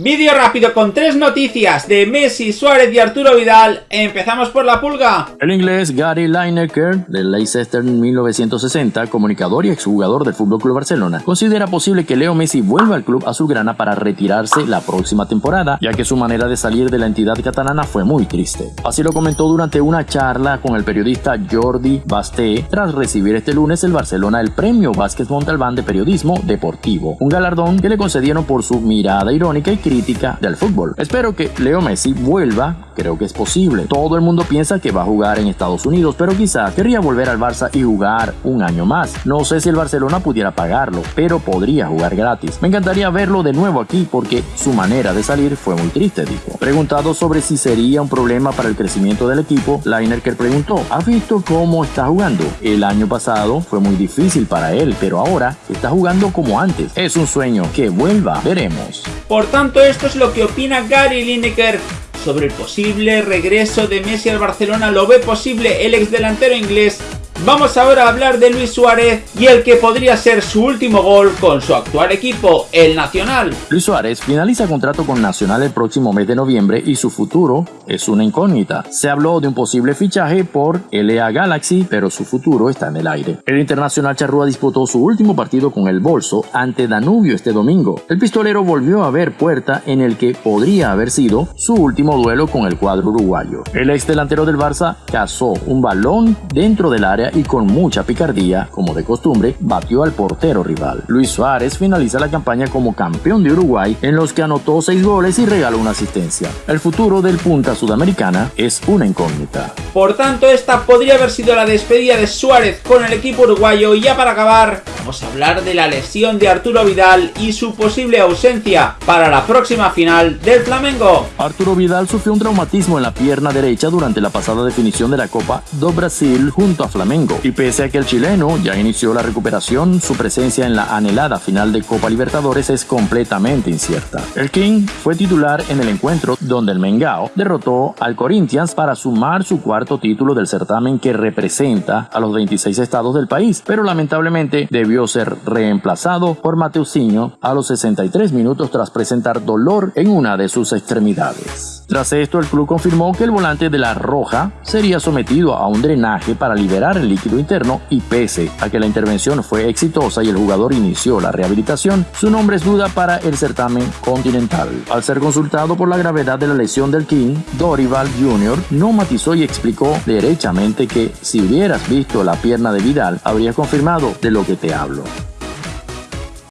Vídeo rápido con tres noticias de Messi, Suárez y Arturo Vidal. Empezamos por la pulga. El inglés Gary Lineker, del Leicester 1960, comunicador y exjugador del FC Barcelona, considera posible que Leo Messi vuelva al club azulgrana para retirarse la próxima temporada, ya que su manera de salir de la entidad catalana fue muy triste. Así lo comentó durante una charla con el periodista Jordi Basté, tras recibir este lunes el Barcelona el premio Vázquez Montalbán de Periodismo Deportivo, un galardón que le concedieron por su mirada irónica y crítica del fútbol. Espero que Leo Messi vuelva, creo que es posible. Todo el mundo piensa que va a jugar en Estados Unidos, pero quizás querría volver al Barça y jugar un año más. No sé si el Barcelona pudiera pagarlo, pero podría jugar gratis. Me encantaría verlo de nuevo aquí porque su manera de salir fue muy triste, dijo. Preguntado sobre si sería un problema para el crecimiento del equipo, Lineker preguntó, ¿has visto cómo está jugando? El año pasado fue muy difícil para él, pero ahora está jugando como antes. Es un sueño que vuelva, veremos. Por tanto, esto es lo que opina Gary Lineker sobre el posible regreso de Messi al Barcelona. ¿Lo ve posible el ex delantero inglés Vamos ahora a hablar de Luis Suárez y el que podría ser su último gol con su actual equipo, el Nacional. Luis Suárez finaliza contrato con Nacional el próximo mes de noviembre y su futuro es una incógnita. Se habló de un posible fichaje por LA Galaxy, pero su futuro está en el aire. El internacional charrúa disputó su último partido con el Bolso ante Danubio este domingo. El pistolero volvió a ver puerta en el que podría haber sido su último duelo con el cuadro uruguayo. El ex delantero del Barça cazó un balón dentro del área y con mucha picardía, como de costumbre, batió al portero rival. Luis Suárez finaliza la campaña como campeón de Uruguay en los que anotó 6 goles y regaló una asistencia. El futuro del punta sudamericana es una incógnita. Por tanto, esta podría haber sido la despedida de Suárez con el equipo uruguayo y ya para acabar, vamos a hablar de la lesión de Arturo Vidal y su posible ausencia para la próxima final del Flamengo. Arturo Vidal sufrió un traumatismo en la pierna derecha durante la pasada definición de la Copa do Brasil junto a Flamengo y pese a que el chileno ya inició la recuperación, su presencia en la anhelada final de Copa Libertadores es completamente incierta. El King fue titular en el encuentro donde el Mengao derrotó al Corinthians para sumar su cuarto título del certamen que representa a los 26 estados del país, pero lamentablemente debió ser reemplazado por Mateusinho a los 63 minutos tras presentar dolor en una de sus extremidades. Tras esto, el club confirmó que el volante de la Roja sería sometido a un drenaje para liberar el líquido interno y pese a que la intervención fue exitosa y el jugador inició la rehabilitación, su nombre es duda para el certamen continental. Al ser consultado por la gravedad de la lesión del King, Dorival Jr. no matizó y explicó derechamente que si hubieras visto la pierna de Vidal, habrías confirmado de lo que te hablo.